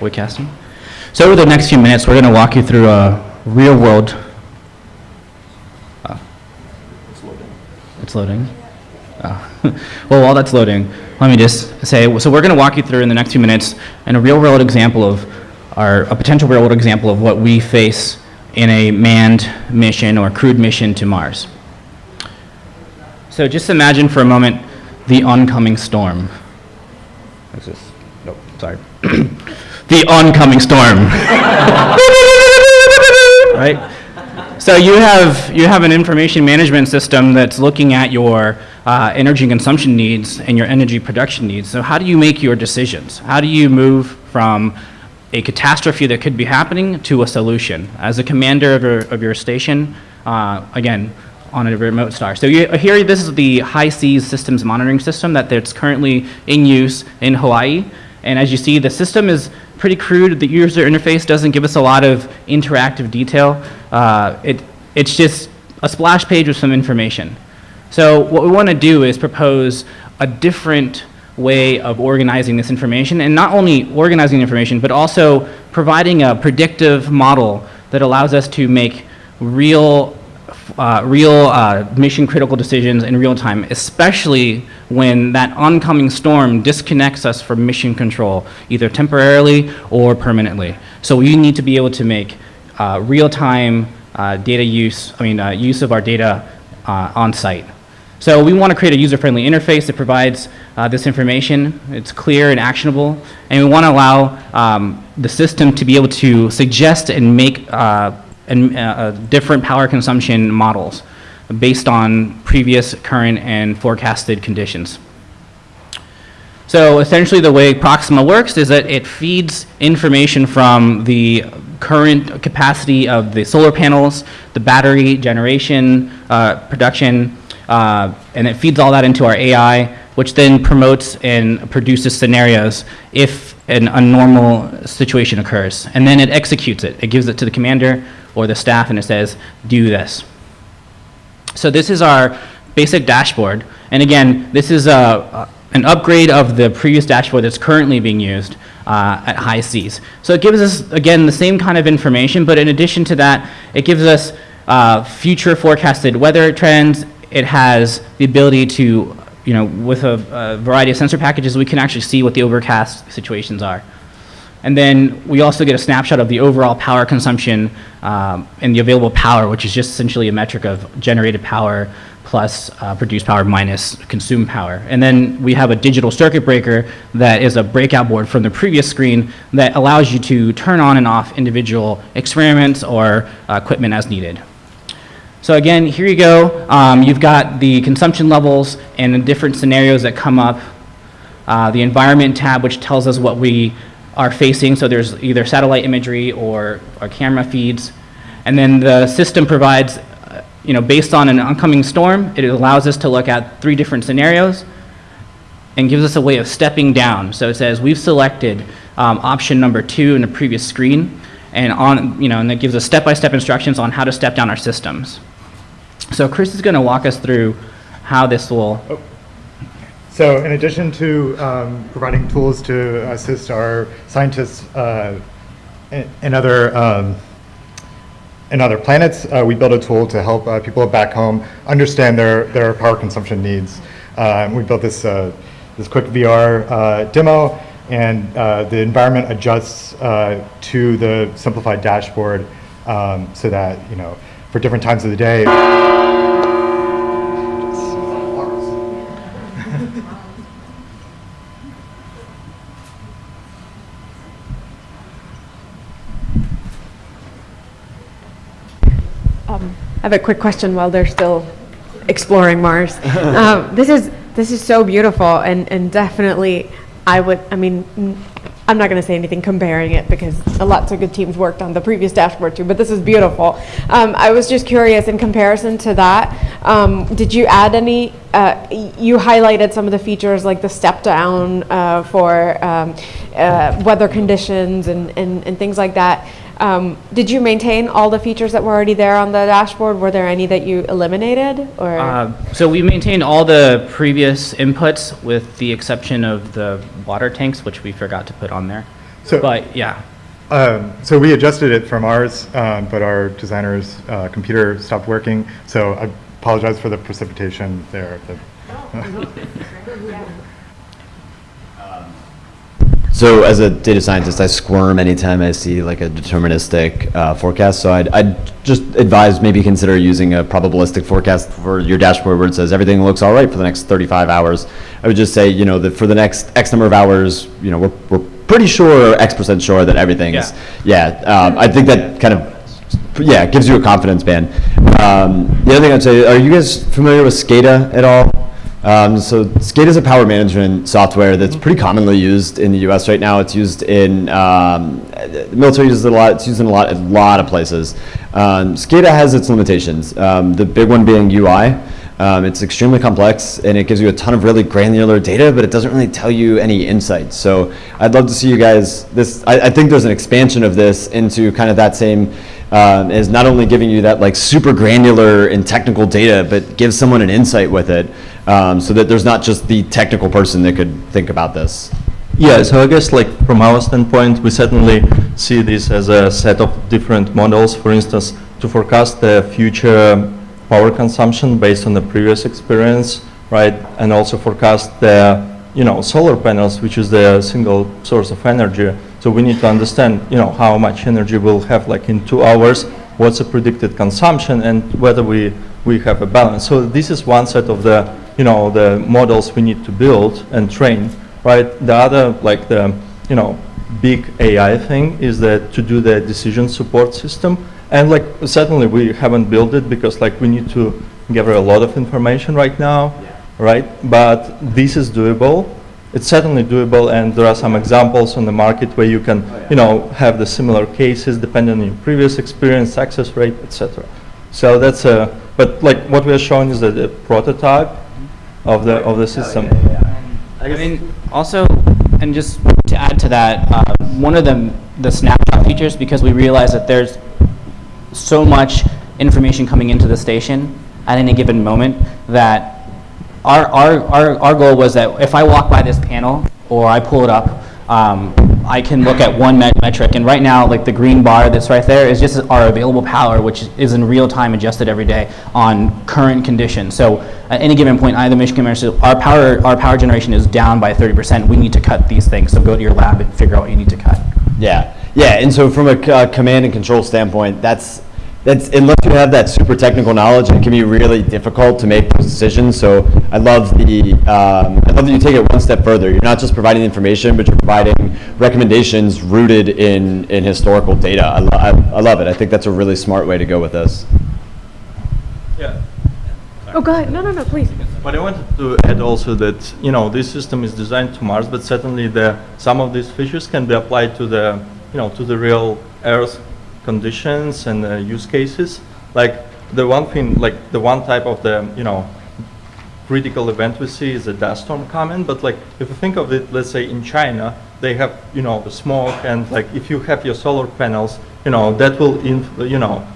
Webcasting. So over the next few minutes, we're going to walk you through a real-world. Uh, it's loading. It's loading. Oh. well, while that's loading, let me just say, so we're going to walk you through in the next few minutes in a real-world example of our, a potential real-world example of what we face in a manned mission or crewed mission to Mars. So just imagine for a moment the oncoming storm. What's this? Nope, sorry. the oncoming storm. right? So you have, you have an information management system that's looking at your uh, energy consumption needs and your energy production needs. So how do you make your decisions? How do you move from a catastrophe that could be happening to a solution? As a commander of your, of your station, uh, again, on a remote star. So you, here, this is the HI-SEAS systems monitoring system that that's currently in use in Hawaii. And as you see, the system is pretty crude. The user interface doesn't give us a lot of interactive detail. Uh, it, it's just a splash page with some information. So what we want to do is propose a different way of organizing this information, and not only organizing information, but also providing a predictive model that allows us to make real uh, real uh, mission critical decisions in real time, especially when that oncoming storm disconnects us from mission control, either temporarily or permanently. So we need to be able to make uh, real time uh, data use, I mean, uh, use of our data on site. So we want to create a user-friendly interface that provides uh, this information. It's clear and actionable. And we want to allow um, the system to be able to suggest and make uh, and, uh, different power consumption models based on previous, current, and forecasted conditions. So essentially the way Proxima works is that it feeds information from the current capacity of the solar panels, the battery generation, uh, production, uh, and it feeds all that into our AI, which then promotes and produces scenarios if an abnormal situation occurs. And then it executes it. It gives it to the commander or the staff and it says, do this. So this is our basic dashboard. And again, this is a, an upgrade of the previous dashboard that's currently being used uh, at HI-SEAS. So it gives us, again, the same kind of information, but in addition to that, it gives us uh, future forecasted weather trends. It has the ability to, you know, with a, a variety of sensor packages, we can actually see what the overcast situations are. And then we also get a snapshot of the overall power consumption um, and the available power, which is just essentially a metric of generated power plus uh, produced power minus consumed power. And then we have a digital circuit breaker that is a breakout board from the previous screen that allows you to turn on and off individual experiments or uh, equipment as needed. So again, here you go. Um, you've got the consumption levels and the different scenarios that come up. Uh, the environment tab, which tells us what we are facing. So there's either satellite imagery or, or camera feeds. And then the system provides, uh, you know, based on an oncoming storm, it allows us to look at three different scenarios and gives us a way of stepping down. So it says we've selected um, option number two in the previous screen and on, you know, and it gives us step-by-step -step instructions on how to step down our systems. So Chris is going to walk us through how this will oh. So in addition to um, providing tools to assist our scientists uh, in, other um, in other planets, uh, we built a tool to help uh, people back home understand their, their power consumption needs. Uh, we built this, uh, this quick VR uh, demo and the environment adjusts to the simplified dashboard um, so that, you know, for different times of the day, I have a quick question while they're still exploring Mars. um, this is this is so beautiful, and and definitely, I would. I mean, I'm not going to say anything comparing it because lots of good teams worked on the previous dashboard too. But this is beautiful. Um, I was just curious in comparison to that. Um, did you add any? Uh, you highlighted some of the features like the step down uh, for um, uh, weather conditions and, and, and things like that. Um, did you maintain all the features that were already there on the dashboard? Were there any that you eliminated? Or uh, so we maintained all the previous inputs with the exception of the water tanks, which we forgot to put on there. So- But, yeah. Um, So we adjusted it from ours, um, but our designer's uh, computer stopped working, so I apologize for the precipitation there. The- So as a data scientist, I squirm anytime I see like a deterministic uh, forecast. So I'd, I'd just advise maybe consider using a probabilistic forecast for your dashboard where it says everything looks all right for the next 35 hours. I would just say, you know, that for the next X number of hours, you know, we're, we're pretty sure, X percent sure that everything's, yeah. um, I think that kind of yeah, it gives you a confidence band. Um, the other thing I'd say, are you guys familiar with SCADA at all? Um, so SCADA is a power management software that's pretty commonly used in the U.S. right now. It's used in um, the military uses it a lot. It's used in a lot, a lot of places. Um, SCADA has its limitations. Um, the big one being UI. Um, it's extremely complex and it gives you a ton of really granular data, but it doesn't really tell you any insights. So I'd love to see you guys. This I, I think there's an expansion of this into kind of that same um, is not only giving you that like super granular and technical data, but gives someone an insight with it, um, so that there's not just the technical person that could think about this. Yeah, so I guess like from our standpoint, we certainly see this as a set of different models, for instance, to forecast the future power consumption based on the previous experience, right? And also forecast the, you know, solar panels, which is the single source of energy. So we need to understand, you know, how much energy we'll have like in two hours, what's the predicted consumption, and whether we, we have a balance. So this is one set of the, you know, the models we need to build and train right? The other, like the, you know, big AI thing is that to do the decision support system. And like, certainly we haven't built it because like we need to gather a lot of information right now, right? But this is doable. It's certainly doable and there are some examples on the market where you can, oh, you know, have the similar cases depending on your previous experience, success rate, etc. So that's a, but like what we are showing is that a prototype of the, of the system. I mean, also, and just to add to that, uh, one of the, the snapshot features, because we realize that there's so much information coming into the station at any given moment, that our, our, our, our goal was that if I walk by this panel, or I pull it up, um, I can look at one met- metric, and right now, like the green bar that's right there is just our available power, which is in real time adjusted every day on current conditions. So at any given point, either the Michigan said, our power, our power generation is down by 30%. We need to cut these things. So go to your lab and figure out what you need to cut. Yeah, yeah, and so from a uh, command and control standpoint, that's, that's, unless you have that super technical knowledge, it can be really difficult to make those decisions. So I love the, um, I love that you take it one step further. You're not just providing information, but you're providing recommendations rooted in, in historical data. I, lo- I, I love it. I think that's a really smart way to go with this. Yeah. Oh, go ahead. No, no, no, please. But I wanted to add also that, you know, this system is designed to Mars, but certainly the, some of these features can be applied to the, you know, to the real Earth conditions and uh, use cases. Like the one thing, like the one type of the, you know, critical event we see is a dust storm coming, but like if you think of it, let's say in China, they have, you know, the smoke and like if you have your solar panels, you know, that will, you know,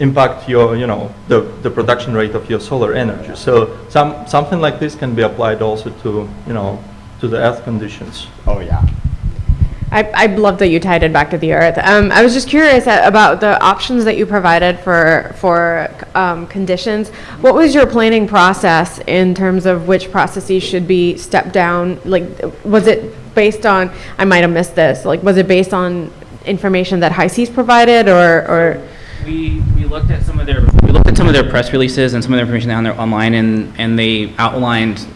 impact your, you know, the, the production rate of your solar energy. So some, something like this can be applied also to, you know, to the earth conditions. Oh, yeah. I, I love that you tied it back to the earth. Um, I was just curious about the options that you provided for, for um, conditions. What was your planning process in terms of which processes should be stepped down? Like, was it based on, I might have missed this, like, was it based on information that HI-SEAS provided or, or? We, we looked at some of their, we looked at some of their press releases and some of their information on their online, and, and they outlined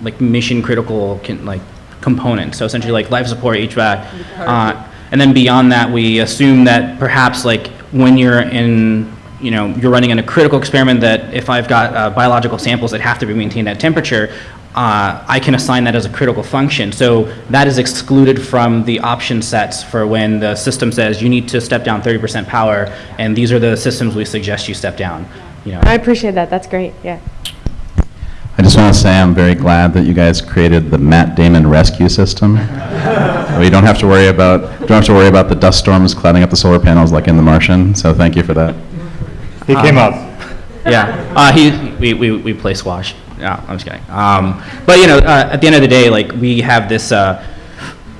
like mission critical like components. So essentially like life support, HVAC. Uh, and then beyond that, we assume that perhaps like when you're in, you know, you're running in a critical experiment that if I've got uh, biological samples that have to be maintained at temperature, uh, I can assign that as a critical function. So that is excluded from the option sets for when the system says you need to step down 30% power, and these are the systems we suggest you step down. You know. I appreciate that, that's great, yeah. I just want to say I'm very glad that you guys created the Matt Damon rescue system. we don't have to worry about don't have to worry about the dust storms clouding up the solar panels like in The Martian. So thank you for that. He came Um, up. Yeah, uh, he, we, we, we play squash. Yeah, I'm just kidding. Um, but you know, uh, at the end of the day, like we have this, uh,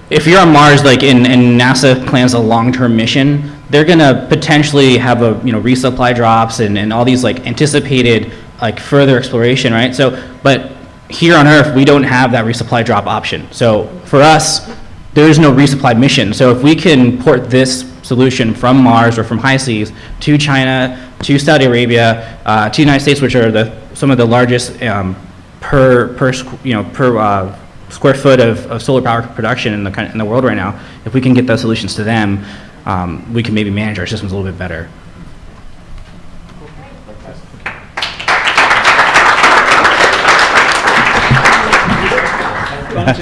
if you're on Mars, like, and, and NASA plans a long-term mission, they're gonna potentially have a, you know, resupply drops and, and all these, like, anticipated, like, further exploration, right? So, but here on Earth, we don't have that resupply drop option. So for us, there is no resupply mission. So if we can port this solution from Mars or from HI-SEAS to China, to Saudi Arabia, uh, to the United States, which are the, some of the largest um, per, per, you know, per uh, square foot of, of solar power production in the, in the world right now, if we can get those solutions to them, um, we can maybe manage our systems a little bit better.